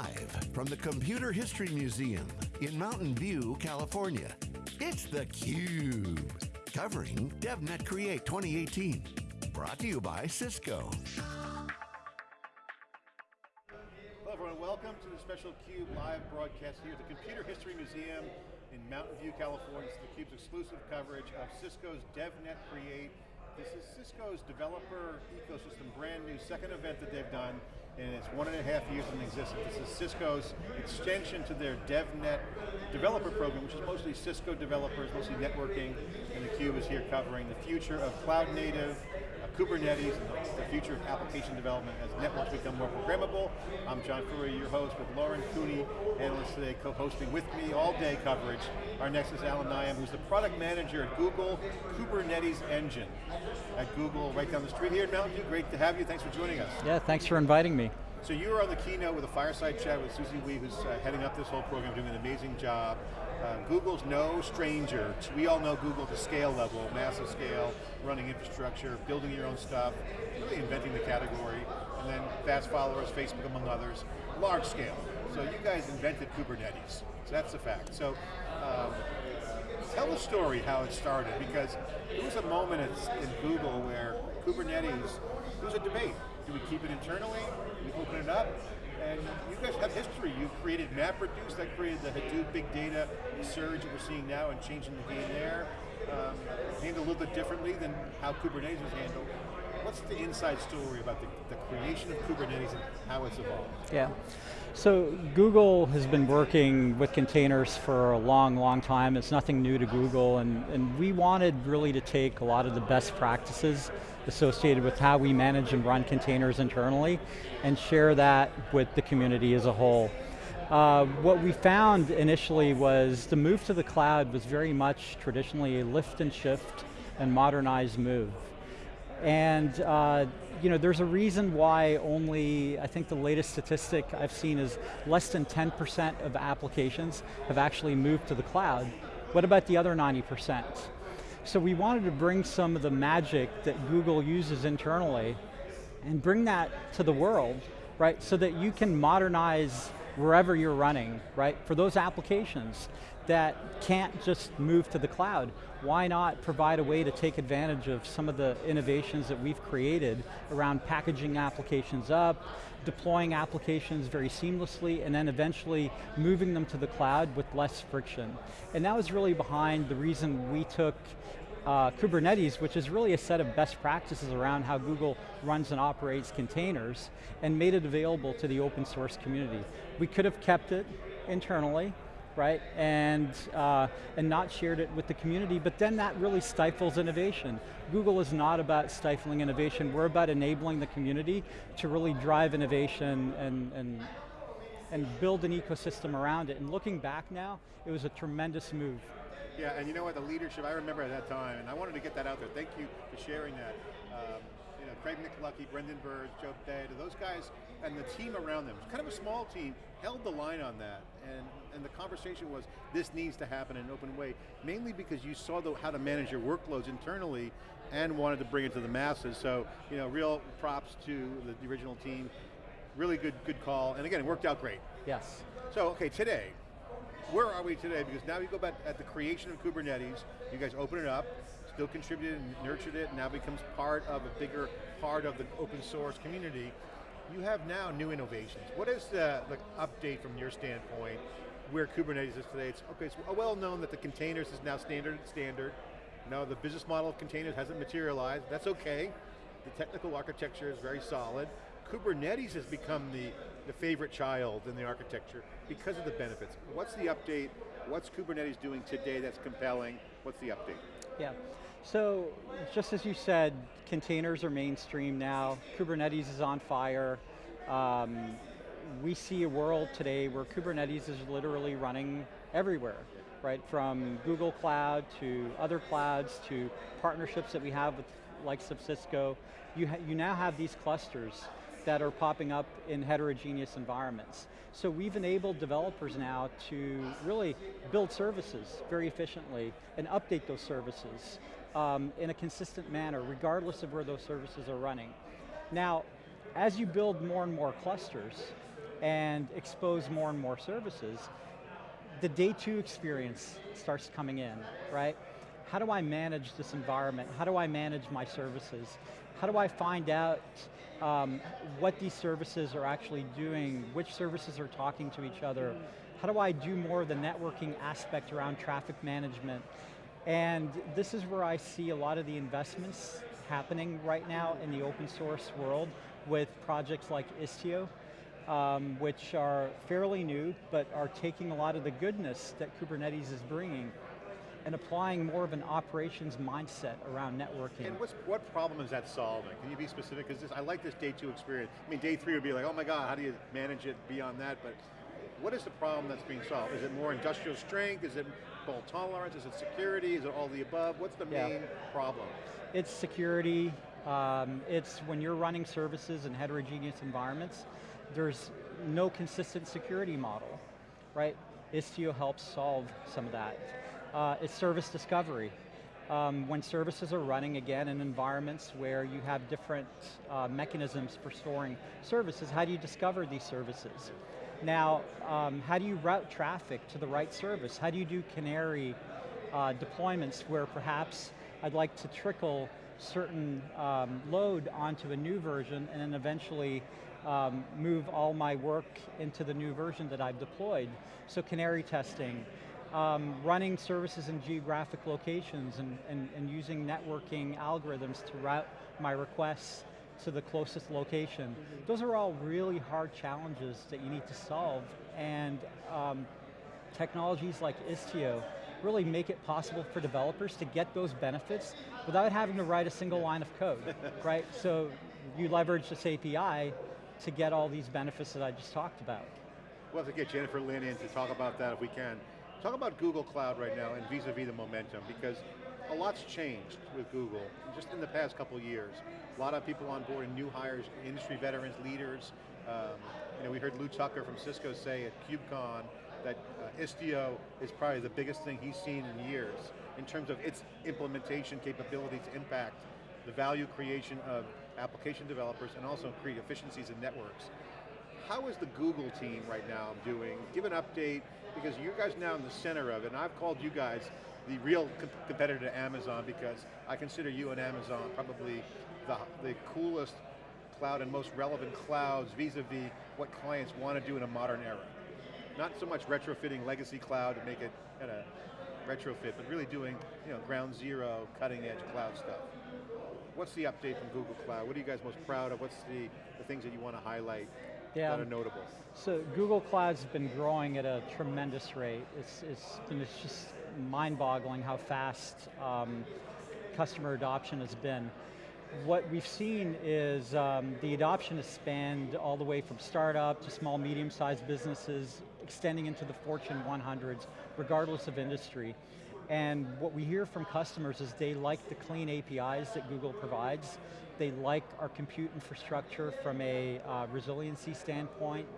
Live from the Computer History Museum in Mountain View, California, it's theCUBE. Covering DevNet Create 2018. Brought to you by Cisco. Hello everyone, welcome to the special CUBE live broadcast here at the Computer History Museum in Mountain View, California. It's theCUBE's exclusive coverage of Cisco's DevNet Create. This is Cisco's developer ecosystem, brand new second event that they've done and it's one and a half years in existence. This is Cisco's extension to their DevNet developer program, which is mostly Cisco developers, mostly networking, and theCUBE is here covering the future of cloud native, uh, Kubernetes, the future of application development as networks become more programmable. I'm John Furrier, your host, with Lauren Cooney, analyst today, co-hosting with me all day coverage. Our next is Allan Naim, who's the product manager at Google Kubernetes Engine at Google, right down the street here in Mountain View. Great to have you, thanks for joining us. Yeah, thanks for inviting me. So you were on the keynote with a fireside chat with Susie Wee, who's uh, heading up this whole program, doing an amazing job. Uh, Google's no stranger. We all know Google at the scale level, massive scale, running infrastructure, building your own stuff, really inventing the category, and then fast followers, Facebook among others, large scale. So you guys invented Kubernetes, so that's a fact. So um, tell the story how it started, because there was a moment in Google where Kubernetes, there was a debate. Do we keep it internally? Do We open it up? And you guys have history. You created MapReduce, that created the Hadoop big data surge that we're seeing now and changing the game there. Um, handled a little bit differently than how Kubernetes was handled. What's the inside story about the, the creation of Kubernetes and how it's evolved? Yeah. So Google has been working with containers for a long, long time. It's nothing new to Google, and, and we wanted really to take a lot of the best practices associated with how we manage and run containers internally and share that with the community as a whole. Uh, what we found initially was the move to the cloud was very much traditionally a lift and shift and modernized move. And uh, you know, there's a reason why only, I think the latest statistic I've seen is less than 10% of applications have actually moved to the cloud. What about the other 90%? So we wanted to bring some of the magic that Google uses internally and bring that to the world, right? So that you can modernize wherever you're running, right? For those applications that can't just move to the cloud, why not provide a way to take advantage of some of the innovations that we've created around packaging applications up, deploying applications very seamlessly, and then eventually moving them to the cloud with less friction. And that was really behind the reason we took uh, Kubernetes, which is really a set of best practices around how Google runs and operates containers, and made it available to the open source community. We could have kept it internally, right? And, uh, and not shared it with the community, but then that really stifles innovation. Google is not about stifling innovation, we're about enabling the community to really drive innovation and, and, and build an ecosystem around it. And looking back now, it was a tremendous move. Yeah, and you know what, the leadership, I remember at that time, and I wanted to get that out there. Thank you for sharing that. Um, you know, Craig McLuckie, Brendan Burns, Joe Beda, those guys, and the team around them, kind of a small team, held the line on that. And, and the conversation was, this needs to happen in an open way, mainly because you saw the, how to manage your workloads internally and wanted to bring it to the masses. So, you know, real props to the, the original team. Really good, good call. And again, it worked out great. Yes. So, okay, today, where are we today? Because now you go back at the creation of Kubernetes, you guys open it up, still contributed and nurtured it, and now becomes part of a bigger part of the open source community. You have now new innovations. What is the, the update from your standpoint where Kubernetes is today? It's, okay, it's well known that the containers is now standard standard. Now the business model of containers hasn't materialized, that's okay. The technical architecture is very solid. Kubernetes has become the, the favorite child in the architecture because of the benefits. What's the update? What's Kubernetes doing today that's compelling? What's the update? Yeah, so just as you said, containers are mainstream now. Kubernetes is on fire. Um, we see a world today where Kubernetes is literally running everywhere, right? From Google Cloud to other clouds to partnerships that we have with likes of Cisco. You, you now have these clusters that are popping up in heterogeneous environments. So we've enabled developers now to really build services very efficiently and update those services um, in a consistent manner, regardless of where those services are running. Now, as you build more and more clusters, and expose more and more services, the day two experience starts coming in, right? How do I manage this environment? How do I manage my services? How do I find out um, what these services are actually doing, which services are talking to each other? How do I do more of the networking aspect around traffic management? And this is where I see a lot of the investments happening right now in the open source world with projects like Istio, um, which are fairly new, but are taking a lot of the goodness that Kubernetes is bringing and applying more of an operations mindset around networking. And what problem is that solving? Can you be specific? Because I like this day two experience. I mean, day three would be like, oh my God, how do you manage it beyond that? But what is the problem that's being solved? Is it more industrial strength? Is it fault tolerance? Is it security? Is it all the above? What's the yeah. main problem? It's security. Um, it's when you're running services in heterogeneous environments, there's no consistent security model, right? Istio helps solve some of that. Uh, it's service discovery. Um, when services are running, again, in environments where you have different uh, mechanisms for storing services, how do you discover these services? Now, um, how do you route traffic to the right service? How do you do canary uh, deployments where perhaps I'd like to trickle certain um, load onto a new version and then eventually um, move all my work into the new version that I've deployed. So canary testing, um, running services in geographic locations and, and, and using networking algorithms to route my requests to the closest location. Those are all really hard challenges that you need to solve and um, technologies like Istio really make it possible for developers to get those benefits without having to write a single line of code, right? So you leverage this API to get all these benefits that I just talked about. We'll have to get Jennifer Lin in to talk about that if we can. Talk about Google Cloud right now and vis-a-vis -vis the momentum, because a lot's changed with Google, just in the past couple years. A lot of people on board, new hires, industry veterans, leaders. Um, you know, we heard Lew Tucker from Cisco say at KubeCon that uh, Istio is probably the biggest thing he's seen in years in terms of its implementation capability to impact the value creation of application developers and also create efficiencies in networks. How is the Google team right now doing? Give an update, because you guys now in the center of it, and I've called you guys the real competitor to Amazon because I consider you and Amazon probably the, the coolest cloud and most relevant clouds vis-a-vis -vis what clients want to do in a modern era. Not so much retrofitting legacy cloud to make it kind of retrofit, but really doing you know, ground zero, cutting edge cloud stuff. What's the update from Google Cloud? What are you guys most proud of? What's the, the things that you want to highlight yeah. that are um, notable? So Google Cloud's been growing at a tremendous rate. It's, it's, it's just mind-boggling how fast um, customer adoption has been. What we've seen is um, the adoption has spanned all the way from startup to small, medium-sized businesses, extending into the Fortune 100s, regardless of industry. And what we hear from customers is they like the clean APIs that Google provides. They like our compute infrastructure from a uh, resiliency standpoint,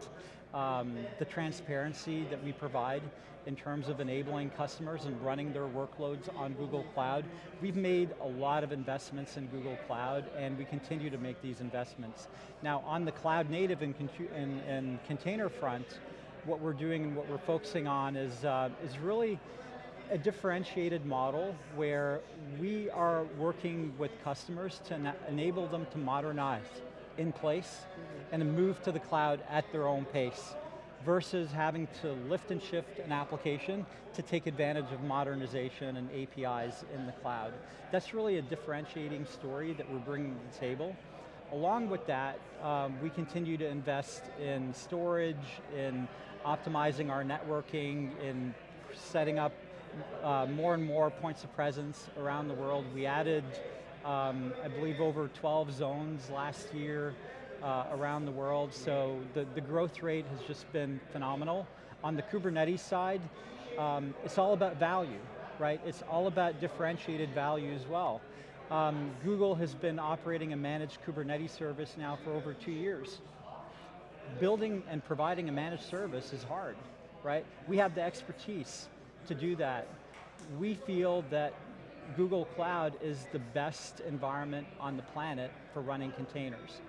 um, the transparency that we provide in terms of enabling customers and running their workloads on Google Cloud. We've made a lot of investments in Google Cloud and we continue to make these investments. Now on the cloud native and, and, and container front, what we're doing and what we're focusing on is, uh, is really a differentiated model where we are working with customers to enable them to modernize in place mm -hmm. and move to the cloud at their own pace versus having to lift and shift an application to take advantage of modernization and APIs in the cloud. That's really a differentiating story that we're bringing to the table. Along with that, um, we continue to invest in storage, in optimizing our networking, in setting up uh, more and more points of presence around the world. We added, um, I believe, over 12 zones last year uh, around the world, so the, the growth rate has just been phenomenal. On the Kubernetes side, um, it's all about value, right? It's all about differentiated value as well. Um, Google has been operating a managed Kubernetes service now for over two years. Building and providing a managed service is hard, right? We have the expertise to do that. We feel that Google Cloud is the best environment on the planet for running containers.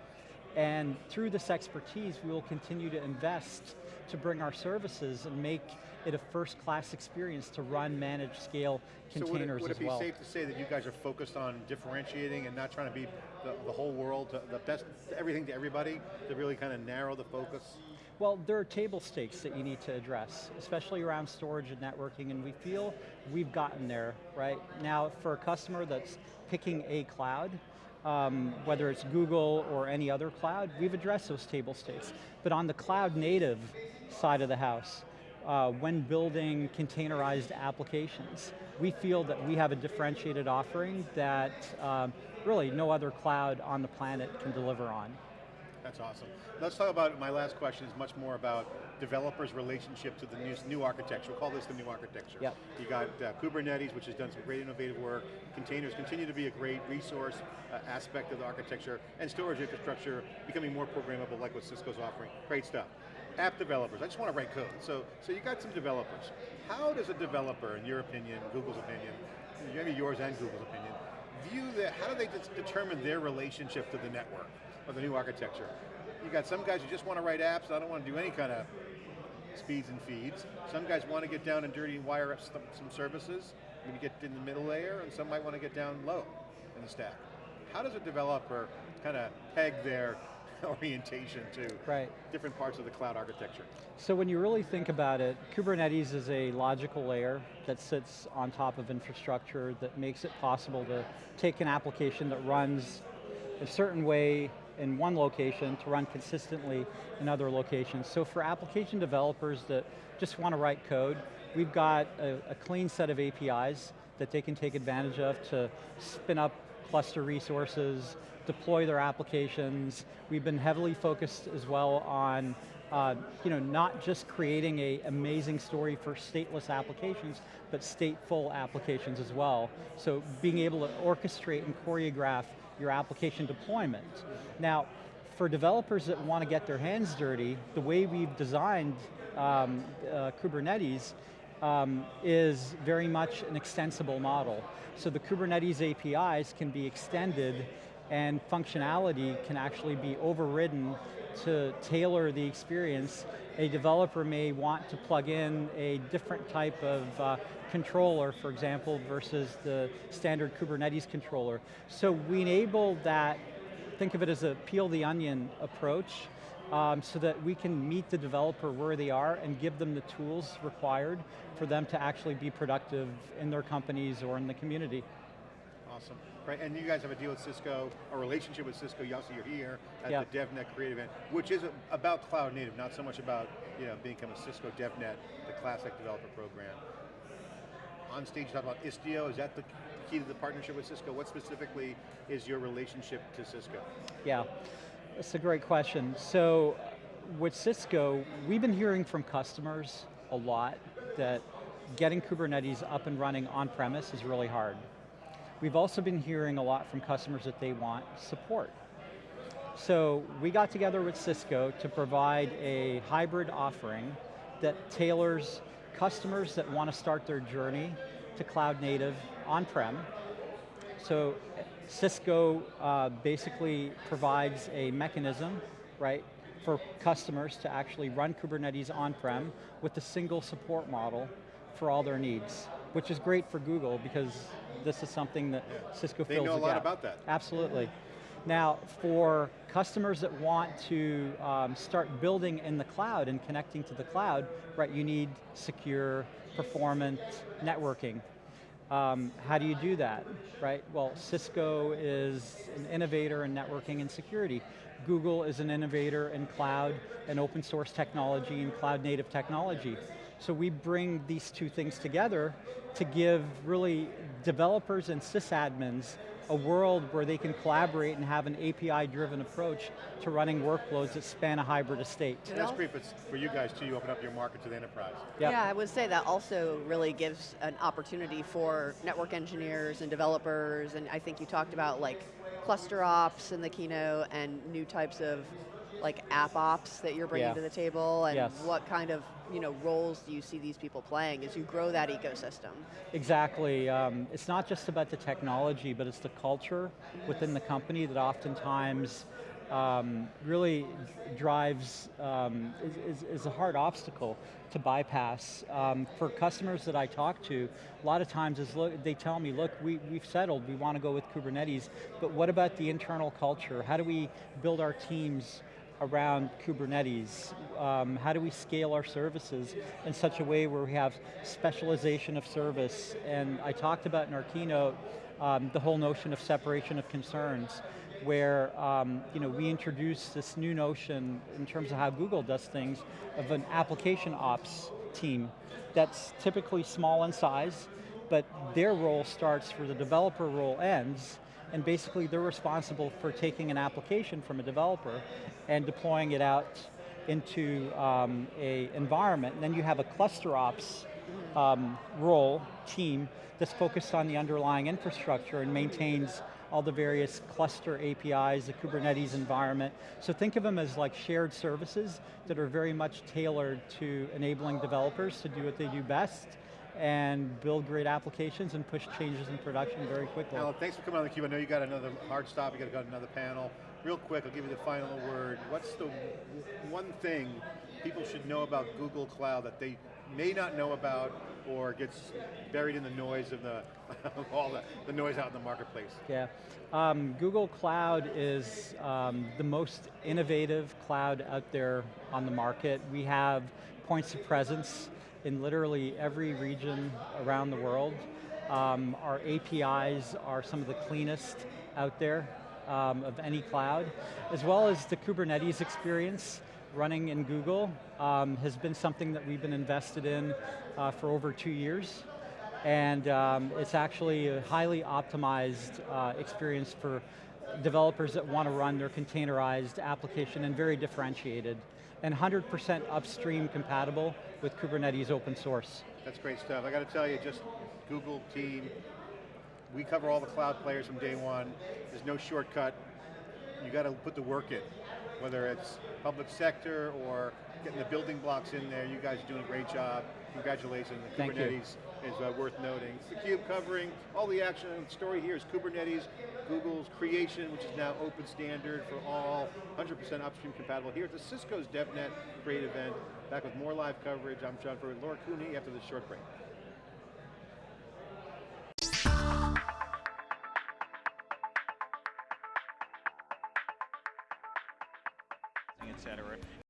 And through this expertise, we will continue to invest to bring our services and make it a first-class experience to run, manage, scale containers so would it, would it as well. be safe to say that you guys are focused on differentiating and not trying to be the, the whole world, the best, everything to everybody, to really kind of narrow the focus? Well, there are table stakes that you need to address, especially around storage and networking, and we feel we've gotten there, right? Now, for a customer that's picking a cloud, um, whether it's Google or any other cloud, we've addressed those table stakes. But on the cloud native side of the house, uh, when building containerized applications, we feel that we have a differentiated offering that um, really no other cloud on the planet can deliver on. That's awesome. Let's talk about, my last question is much more about developers' relationship to the new, new architecture. We'll call this the new architecture. Yep. You got uh, Kubernetes, which has done some great innovative work. Containers continue to be a great resource uh, aspect of the architecture, and storage infrastructure becoming more programmable like what Cisco's offering. Great stuff. App developers, I just want to write code. So, so you got some developers. How does a developer, in your opinion, Google's opinion, maybe yours and Google's opinion, view that, how do they determine their relationship to the network? Of the new architecture. You got some guys who just want to write apps, I don't want to do any kind of speeds and feeds. Some guys want to get down and dirty and wire up some, some services, maybe get in the middle layer, and some might want to get down low in the stack. How does a developer kind of peg their orientation to right. different parts of the cloud architecture? So when you really think about it, Kubernetes is a logical layer that sits on top of infrastructure that makes it possible to take an application that runs a certain way in one location to run consistently in other locations. So for application developers that just want to write code, we've got a, a clean set of APIs that they can take advantage of to spin up cluster resources, deploy their applications. We've been heavily focused as well on uh, you know, not just creating a amazing story for stateless applications, but stateful applications as well. So being able to orchestrate and choreograph your application deployment. Now, for developers that want to get their hands dirty, the way we've designed um, uh, Kubernetes um, is very much an extensible model. So the Kubernetes APIs can be extended and functionality can actually be overridden to tailor the experience. A developer may want to plug in a different type of uh, controller, for example, versus the standard Kubernetes controller. So we enable that, think of it as a peel the onion approach, um, so that we can meet the developer where they are and give them the tools required for them to actually be productive in their companies or in the community. Awesome. Right, and you guys have a deal with Cisco, a relationship with Cisco, you also you're here at yep. the DevNet Create event, which is about cloud native, not so much about you know, becoming a Cisco DevNet, the classic developer program. On stage, you talk about Istio, is that the key to the partnership with Cisco? What specifically is your relationship to Cisco? Yeah, that's a great question. So, with Cisco, we've been hearing from customers a lot that getting Kubernetes up and running on-premise is really hard. We've also been hearing a lot from customers that they want support. So we got together with Cisco to provide a hybrid offering that tailors customers that want to start their journey to cloud native on-prem. So Cisco uh, basically provides a mechanism, right, for customers to actually run Kubernetes on-prem with a single support model for all their needs, which is great for Google because this is something that yeah. Cisco they fills They know a lot gap. about that. Absolutely. Now, for customers that want to um, start building in the cloud and connecting to the cloud, right, you need secure, performant networking. Um, how do you do that, right? Well, Cisco is an innovator in networking and security. Google is an innovator in cloud and open source technology and cloud native technology. So we bring these two things together to give really developers and sysadmins a world where they can collaborate and have an API-driven approach to running workloads that span a hybrid estate. And that's great for you guys too, you open up your market to the enterprise. Yep. Yeah, I would say that also really gives an opportunity for network engineers and developers, and I think you talked about like cluster ops in the keynote and new types of like app ops that you're bringing yeah. to the table and yes. what kind of you know, roles do you see these people playing as you grow that ecosystem? Exactly, um, it's not just about the technology, but it's the culture within the company that oftentimes um, really drives, um, is, is, is a hard obstacle to bypass. Um, for customers that I talk to, a lot of times is look, they tell me, look, we, we've settled, we want to go with Kubernetes, but what about the internal culture? How do we build our teams around Kubernetes? Um, how do we scale our services in such a way where we have specialization of service? And I talked about in our keynote, um, the whole notion of separation of concerns where um, you know, we introduce this new notion in terms of how Google does things of an application ops team that's typically small in size, but their role starts where the developer role ends, and basically they're responsible for taking an application from a developer and deploying it out into um, a environment. And then you have a cluster ops um, role, team, that's focused on the underlying infrastructure and maintains all the various cluster APIs, the Kubernetes environment. So think of them as like shared services that are very much tailored to enabling developers to do what they do best and build great applications and push changes in production very quickly. Allan, thanks for coming on theCUBE. I know you got another hard stop, you got to go to another panel. Real quick, I'll give you the final word. What's the one thing people should know about Google Cloud that they may not know about or gets buried in the noise of the, of all the, the noise out in the marketplace? Yeah, um, Google Cloud is um, the most innovative cloud out there on the market. We have points of presence in literally every region around the world. Um, our APIs are some of the cleanest out there um, of any cloud, as well as the Kubernetes experience running in Google um, has been something that we've been invested in uh, for over two years. And um, it's actually a highly optimized uh, experience for developers that want to run their containerized application and very differentiated. And 100% upstream compatible with Kubernetes open source. That's great stuff. I got to tell you, just Google team, we cover all the cloud players from day one. There's no shortcut. You got to put the work in, whether it's public sector or getting the building blocks in there. You guys are doing a great job. Congratulations. Thank Kubernetes you. is uh, worth noting. It's theCUBE covering all the action. The story here is Kubernetes, Google's creation, which is now open standard for all, 100% upstream compatible. Here at the Cisco's DevNet Create event. Back with more live coverage. I'm John Furrier, Laura Cooney after this short break.